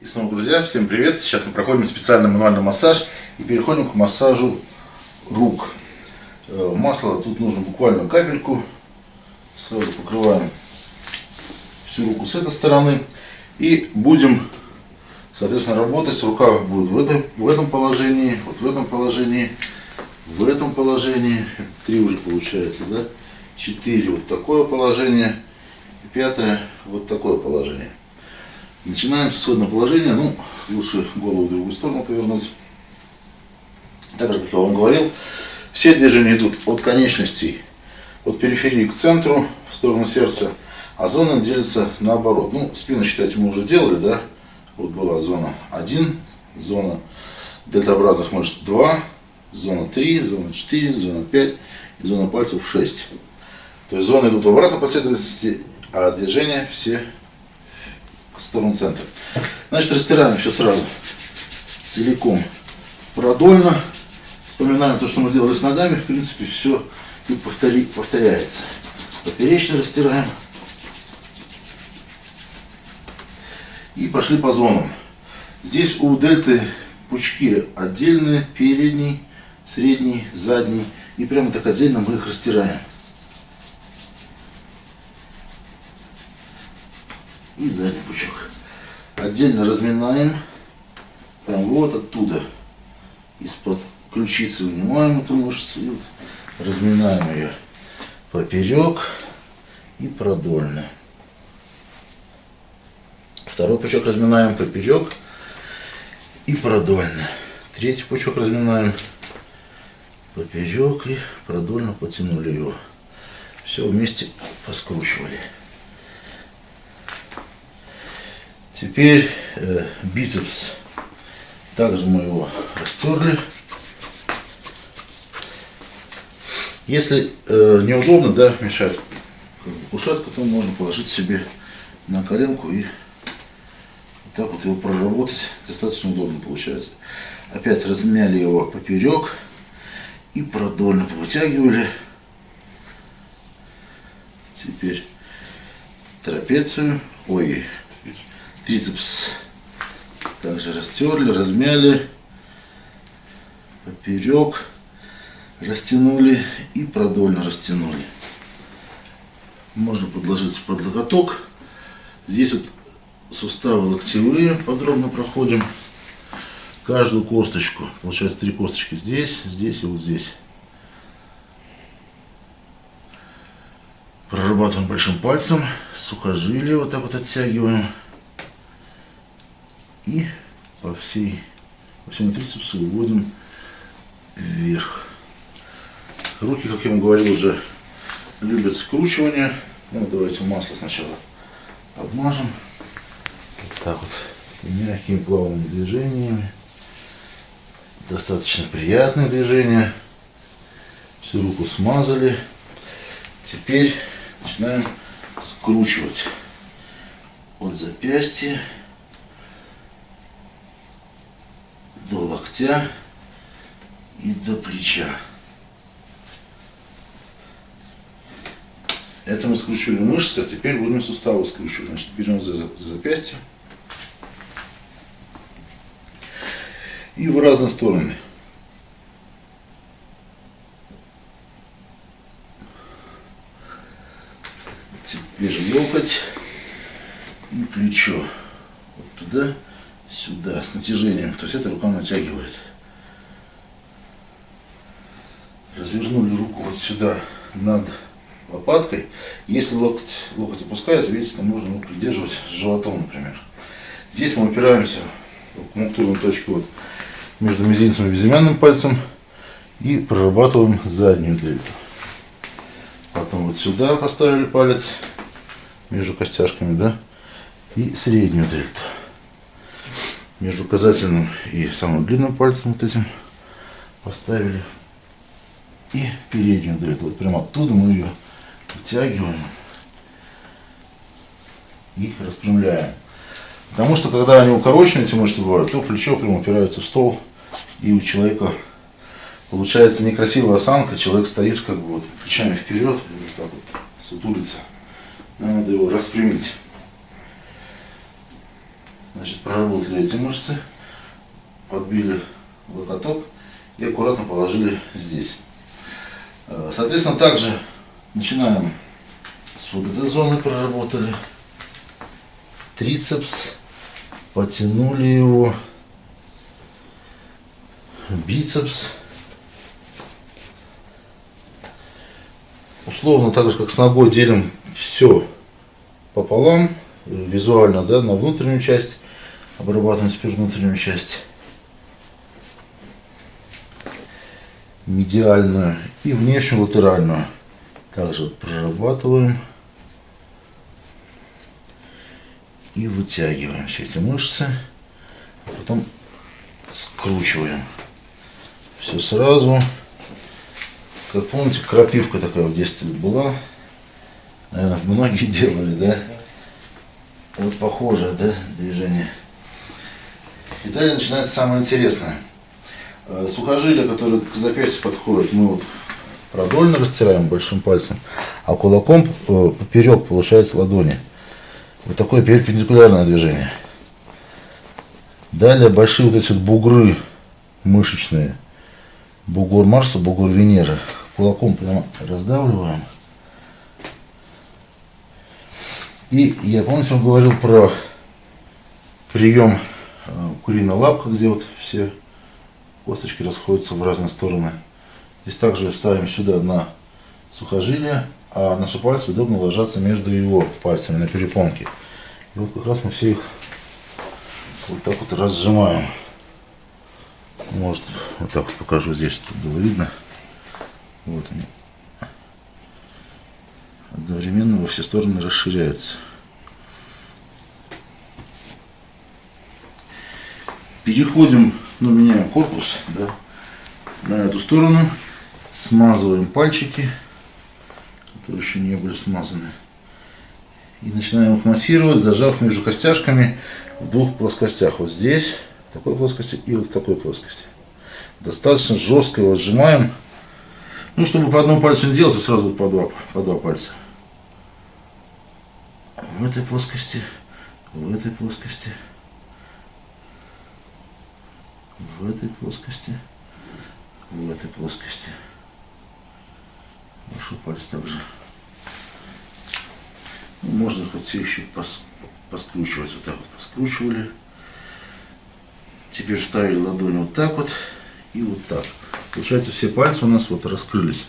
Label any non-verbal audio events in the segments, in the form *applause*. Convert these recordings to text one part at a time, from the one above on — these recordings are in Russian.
И снова, друзья, всем привет! Сейчас мы проходим специальный мануальный массаж и переходим к массажу рук. Э, масло тут нужно буквально капельку. Сразу покрываем всю руку с этой стороны. И будем, соответственно, работать. Рука будет в этом, в этом положении, вот в этом положении, в этом положении. Три уже получается, да? Четыре вот такое положение. Пятое вот такое положение. Начинаем с исходного положения. Ну, лучше голову в другую сторону повернуть. Так же, как я вам говорил, все движения идут от конечностей, от периферии к центру, в сторону сердца, а зона делится наоборот. Ну, спину, считайте, мы уже сделали, да? Вот была зона 1, зона дельтообразных мышц 2, зона 3, зона 4, зона 5 и зона пальцев 6. То есть зоны идут в обратной последовательности, а движения все сторону центра. Значит, растираем все сразу целиком продольно. Вспоминаем то, что мы делали с ногами. В принципе, все и повтори, повторяется. Поперечно растираем. И пошли по зонам. Здесь у дельты пучки отдельные, передний, средний, задний. И прямо так отдельно мы их растираем. И задний пучок. Отдельно разминаем, прям вот оттуда, из-под ключицы вынимаем эту мышцу, и вот разминаем ее поперек и продольно. Второй пучок разминаем поперек и продольно. Третий пучок разминаем поперек и продольно потянули его. Все вместе поскручивали. Теперь э, бицепс. Также мы его растерли. Если э, неудобно, да, мешать кушетку, то можно положить себе на коленку и вот так вот его проработать. Достаточно удобно получается. Опять размяли его поперек и продольно вытягивали. Теперь трапецию, ой, Трицепс также растерли, размяли, поперек растянули и продольно растянули. Можно подложить под локоток. Здесь вот суставы локтевые подробно проходим. Каждую косточку. Получается три косточки здесь, здесь и вот здесь. Прорабатываем большим пальцем. Сухожилие вот так вот оттягиваем и по всей по всему трицепсу выводим вверх. Руки, как я вам говорил, уже любят скручивание. Ну, давайте масло сначала обмажем. Вот так вот. Мягкими плавными движениями. Достаточно приятные движения. Всю руку смазали. Теперь начинаем скручивать от запястья до локтя и до плеча. Это мы скручивали мышцы, а теперь будем суставы скручивать. Значит, берем за, за запястье и в разные стороны. Теперь локоть и плечо. Вот туда сюда с натяжением. То есть эта рука натягивает. Развернули руку вот сюда над лопаткой. Если локоть, локоть опускается, видите, там нужно ну, придерживать животом, например. Здесь мы опираемся в аккумуктурную точку вот, между мизинцем и безымянным пальцем и прорабатываем заднюю дельту. Потом вот сюда поставили палец между костяшками, да, и среднюю дельту между указательным и самым длинным пальцем вот этим поставили. И переднюю дельту. Вот прямо оттуда мы ее вытягиваем и распрямляем. Потому что когда они укорочены, эти мышцы бывают, то плечо прямо упирается в стол, и у человека получается некрасивая осанка, человек стоит как бы вот плечами вперед, вот так вот сутулится. Надо его распрямить. Значит, проработали эти мышцы, подбили локоток и аккуратно положили здесь. Э, соответственно, также начинаем с вот этой зоны проработали. Трицепс, потянули его, бицепс. Условно, так же как с ногой делим все пополам, визуально, да, на внутреннюю часть, обрабатываем теперь внутреннюю часть. медиальную и внешнюю латеральную. Также вот прорабатываем и вытягиваем все эти мышцы, а потом скручиваем. Все сразу. Как помните, крапивка такая в детстве была. Наверное, многие *laughs* делали, да? Вот похожее, да, движение. И далее начинается самое интересное. Э, сухожилия, которые к запястью подходят, мы вот продольно растираем большим пальцем, а кулаком э, поперек получается ладони. Вот такое перпендикулярное движение. Далее большие вот эти вот бугры мышечные. Бугор Марса, бугор Венеры. Кулаком прямо раздавливаем. И я, помните, вам говорил про прием э, куриная лапка, где вот все косточки расходятся в разные стороны. Здесь также ставим сюда на сухожилие, а наши пальцы удобно ложатся между его пальцами на перепонке. И вот как раз мы все их вот так вот разжимаем. Может, вот так вот покажу здесь, чтобы было видно. Вот они. Одновременно во все стороны расширяются. Переходим ну, меняем корпус да, на эту сторону, смазываем пальчики, которые еще не были смазаны. И начинаем их массировать, зажав между костяшками в двух плоскостях. Вот здесь, в такой плоскости и вот в такой плоскости. Достаточно жестко его сжимаем. Ну, чтобы по одному пальцу не делать, а сразу вот по два, по два пальца. В этой плоскости, в этой плоскости в этой плоскости, в этой плоскости. Большой палец также. Ну, можно хоть все еще пос, поскручивать. Вот так вот поскручивали. Теперь ставили ладонь вот так вот и вот так. Получается, все пальцы у нас вот раскрылись.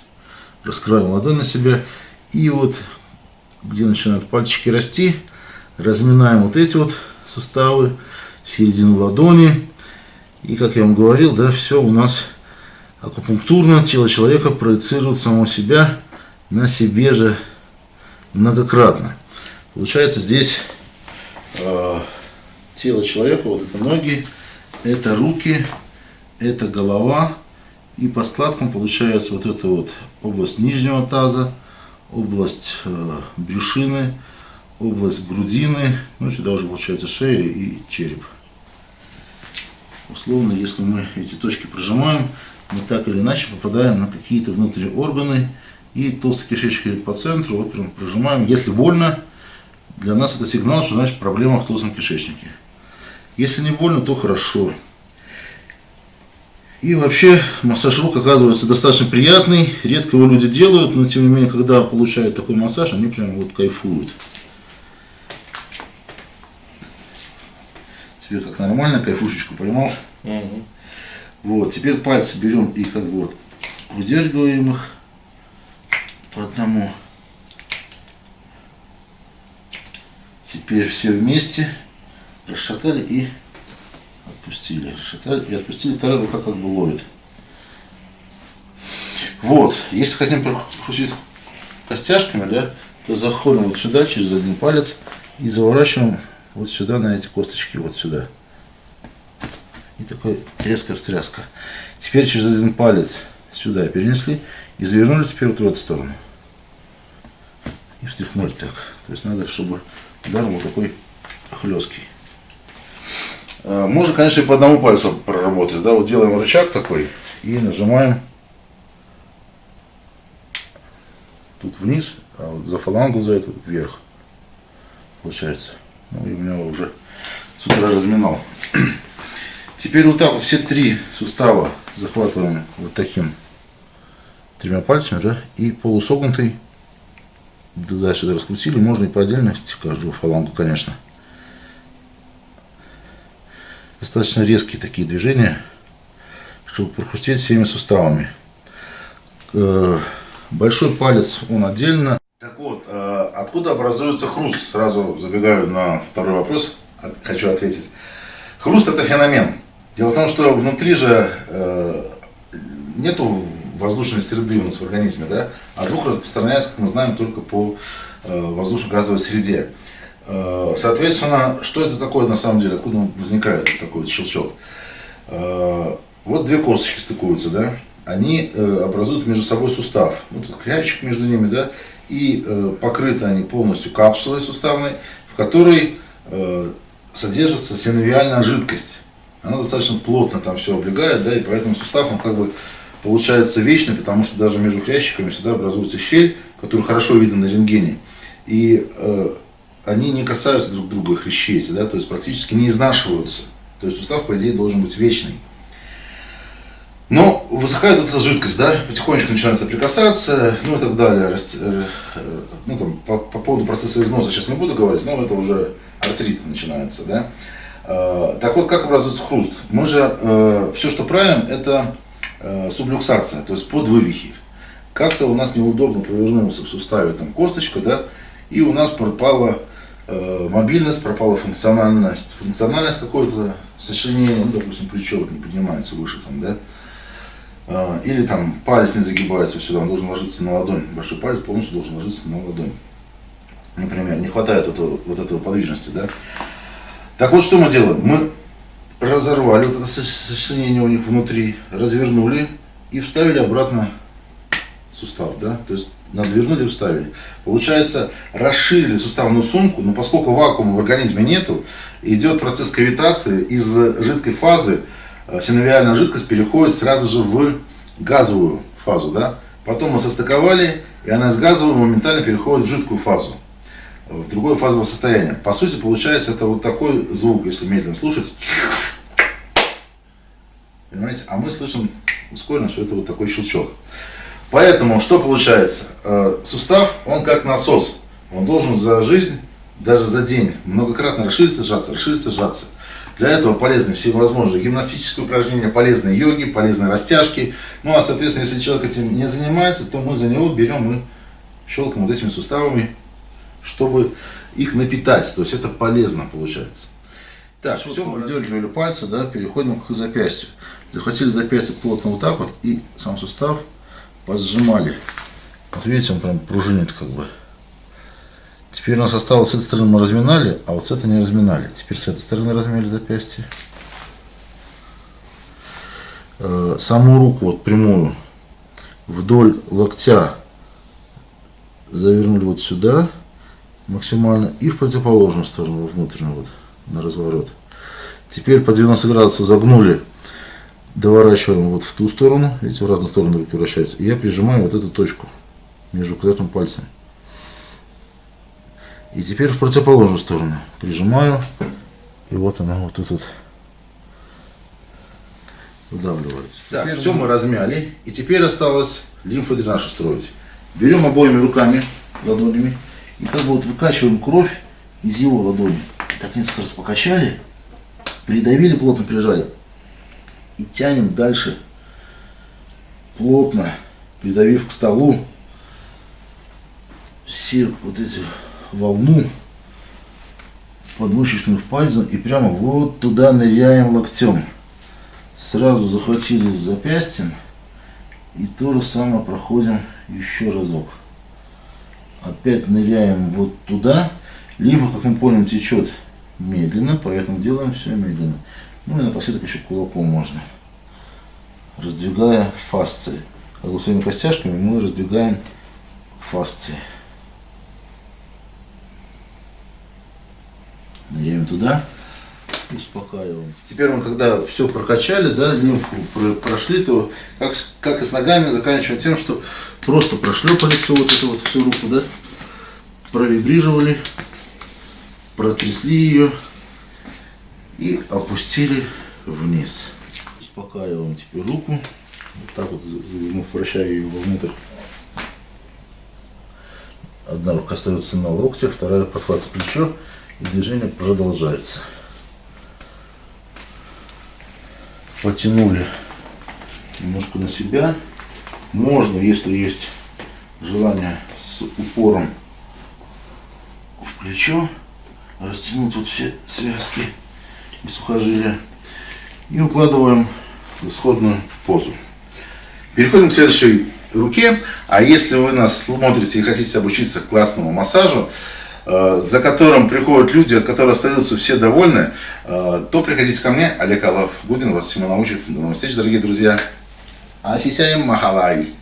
Раскрываем ладонь на себя. И вот, где начинают пальчики расти, разминаем вот эти вот суставы, середину ладони. И, как я вам говорил, да, все у нас акупунктурно, тело человека проецирует самого себя на себе же многократно. Получается здесь э, тело человека, вот это ноги, это руки, это голова. И по складкам получается вот эта вот область нижнего таза, область э, брюшины, область грудины, ну сюда уже получается шея и череп. Условно, если мы эти точки прожимаем, мы так или иначе попадаем на какие-то внутренние органы. И толстый кишечник идет по центру, вот прям прожимаем. Если больно, для нас это сигнал, что значит проблема в толстом кишечнике. Если не больно, то хорошо. И вообще массаж рук оказывается достаточно приятный. Редко его люди делают, но тем не менее, когда получают такой массаж, они прям вот кайфуют. Теперь как нормально, кайфушечку поймал. Угу. Вот, теперь пальцы берем и как бы вот выдергиваем их по одному. Теперь все вместе расшатали и отпустили. И отпустили, вторая рука как бы ловит. Вот, если хотим прокрутить костяшками, да, то заходим вот сюда через один палец и заворачиваем вот сюда, на эти косточки, вот сюда. И такой резкая встряска. Теперь через один палец сюда перенесли и завернули теперь вот в эту сторону. И встряхнули так. То есть надо, чтобы удар был такой хлесткий. А, можно, конечно, и по одному пальцу проработать. Да? Вот делаем рычаг такой и нажимаем тут вниз, а вот за фалангу за это вверх. Получается. Ну и у меня уже с утра разминал. *clears throat* Теперь вот так вот все три сустава захватываем вот таким тремя пальцами, да, и полусогнутый туда-сюда раскрутили, можно и по отдельности каждую фалангу, конечно. Достаточно резкие такие движения, чтобы прохрустеть всеми суставами. Э, большой палец, он отдельно. Так вот, э, откуда образуется хруст? Сразу забегаю на второй вопрос, хочу ответить. Хруст это феномен. Дело в том, что внутри же э, нету воздушной среды у нас в организме, да, а звук распространяется, как мы знаем, только по воздушно-газовой среде. Э, соответственно, что это такое на самом деле, откуда возникает такой вот щелчок? Э, вот две косточки стыкуются, да, они э, образуют между собой сустав. Вот тут крячик между ними, да, и покрыты они полностью капсулой суставной, в которой содержится синовиальная жидкость. Она достаточно плотно там все облегает, да, и поэтому сустав, он как бы получается вечный, потому что даже между хрящиками всегда образуется щель, которую хорошо видно на рентгене. И они не касаются друг друга хрящи эти, да, то есть практически не изнашиваются. То есть сустав, по идее, должен быть вечный. Но высыхает эта жидкость, да, потихонечку начинает соприкасаться, ну и так далее. Э, ну, там, по, по поводу процесса износа сейчас не буду говорить, но это уже артрит начинается, да. Э, так вот, как образуется хруст? Мы же э, все, что правим, это Э, сублюксация, то есть под вывихи. Как-то у нас неудобно повернулся в суставе там косточка, да, и у нас пропала э, мобильность, пропала функциональность. Функциональность какое-то сочленение, ну, допустим, плечо вот не поднимается выше там, да, э, или там палец не загибается сюда, он должен ложиться на ладонь, большой палец полностью должен ложиться на ладонь. Например, не хватает этого, вот этого подвижности, да. Так вот, что мы делаем? Мы разорвали вот это сочленение у них внутри, развернули и вставили обратно сустав, да, то есть надвернули и вставили. Получается, расширили суставную сумку, но поскольку вакуума в организме нету, идет процесс кавитации, из жидкой фазы э, синовиальная жидкость переходит сразу же в газовую фазу, да. Потом мы состыковали, и она из газовой моментально переходит в жидкую фазу, в другое фазовое состояние. По сути, получается, это вот такой звук, если медленно слушать. Понимаете? А мы слышим ускоренно, что это вот такой щелчок. Поэтому что получается? Э, сустав, он как насос. Он должен за жизнь, даже за день, многократно расшириться, сжаться, расшириться, сжаться. Для этого полезны всевозможные гимнастические упражнения, полезные йоги, полезные растяжки. Ну а соответственно, если человек этим не занимается, то мы за него берем и щелкаем вот этими суставами, чтобы их напитать. То есть это полезно получается. Так, все, мы выдергивали пальцы, да, переходим к запястью. Захватили запястье плотно вот так вот и сам сустав позжимали. Вот видите, он прям пружинит как бы. Теперь у нас осталось с этой стороны мы разминали, а вот с этой не разминали. Теперь с этой стороны размяли запястье. Э, саму руку вот прямую вдоль локтя завернули вот сюда максимально и в противоположную сторону внутреннюю вот на разворот. Теперь по 90 градусов загнули, доворачиваем вот в ту сторону, видите, в разные стороны руки вращаются. И я прижимаю вот эту точку между указательным пальцем. И теперь в противоположную сторону прижимаю, и вот она вот тут вот выдавливается. Так, теперь все мы размяли, и теперь осталось лимфодренаж устроить. Берем обоими руками, ладонями, и как бы вот выкачиваем кровь из его ладони так несколько раз покачали, придавили, плотно прижали и тянем дальше, плотно придавив к столу все вот эти волну подмышечную впадину и прямо вот туда ныряем локтем. Сразу захватили запястьем и то же самое проходим еще разок. Опять ныряем вот туда. Лимфа, как мы помним, течет медленно, поэтому делаем все медленно. Ну и напоследок еще кулаком можно, раздвигая фасции. Как бы своими костяшками мы раздвигаем фасции. Ныряем туда, успокаиваем. Теперь мы, когда все прокачали, да, лимфу прошли, то как, как и с ногами заканчиваем тем, что просто прошлепали всю вот эту вот всю руку, да, провибрировали, протрясли ее и опустили вниз. Успокаиваем теперь руку. Вот так вот, вращая ее вовнутрь. Одна рука остается на локте, вторая подхватывает плечо, и движение продолжается. Потянули немножко на себя. Можно, если есть желание с упором в плечо, растянуть вот все связки и сухожилия. И укладываем в исходную позу. Переходим к следующей руке. А если вы нас смотрите и хотите обучиться классному массажу, э, за которым приходят люди, от которых остаются все довольны, э, то приходите ко мне, Олег Аллах Гудин вас всему научит. До новых встреч, дорогие друзья. Асисяем Махалай.